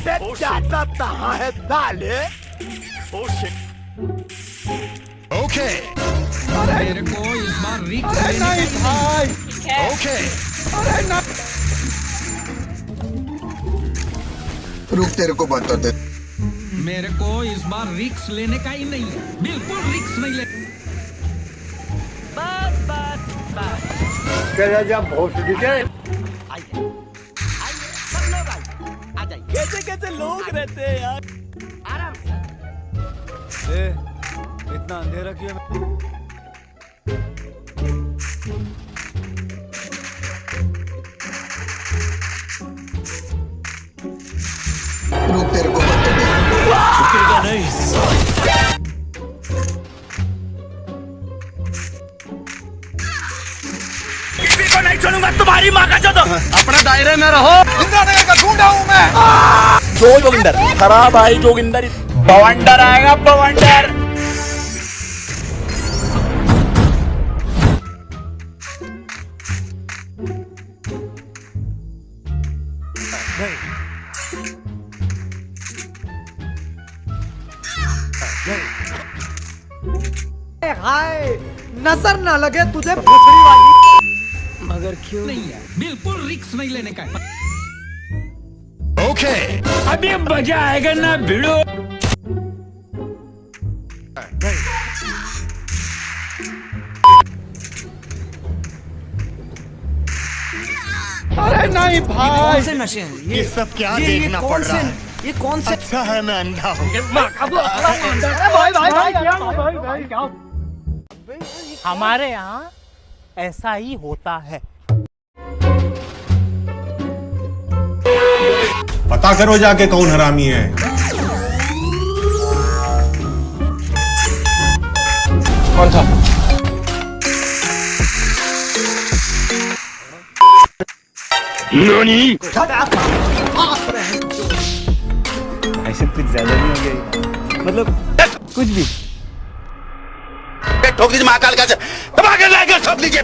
जाता कहाँ है दाले Okay. मेरे को इस बार रिक्स अरे लेने नहीं का ही भाई। Okay. अरे नहीं रुक तेरे को बताते मेरे को इस बार रिक्स लेने का ही नहीं है। बिल्कुल रिक्स नहीं ले बस बस बस। जब भोसड़ी के लोग आइए आ जाइए कैसे कैसे लोग रहते हैं यार? आराम से ए, इतना अंधेरा क्यों तेरे किसी को नहीं छोड़ूँगा। तुम्हारी माँ का चौदह अपने दायरे में रहो। इंदिरा नगर का ढूंढा हूँ मैं। जो जोगिंदर खराब आई जोगिंदर। बवंडर आएगा बवंडर। हाय नज़र ना लगे तुझे भोसड़ी वाली। क्यों नहीं है बिल्कुल रिक्स नहीं लेने का है Okay. अभी मज़ा आएगा ना भिड़ो अरे नहीं भाई से नशे हैं ये सब क्या ये, देखना पड़ रहा है ये कौन से अच्छा है मैं अंधा हूँ हमारे यहाँ ऐसा ही होता है पता करो जाके कौन हरामी है। कौन था? ऐसे कुछ ज़्यादा नहीं हो गया मतलब कुछ भी। ठोक दीजिए महाकाल का। ठोक दीजिए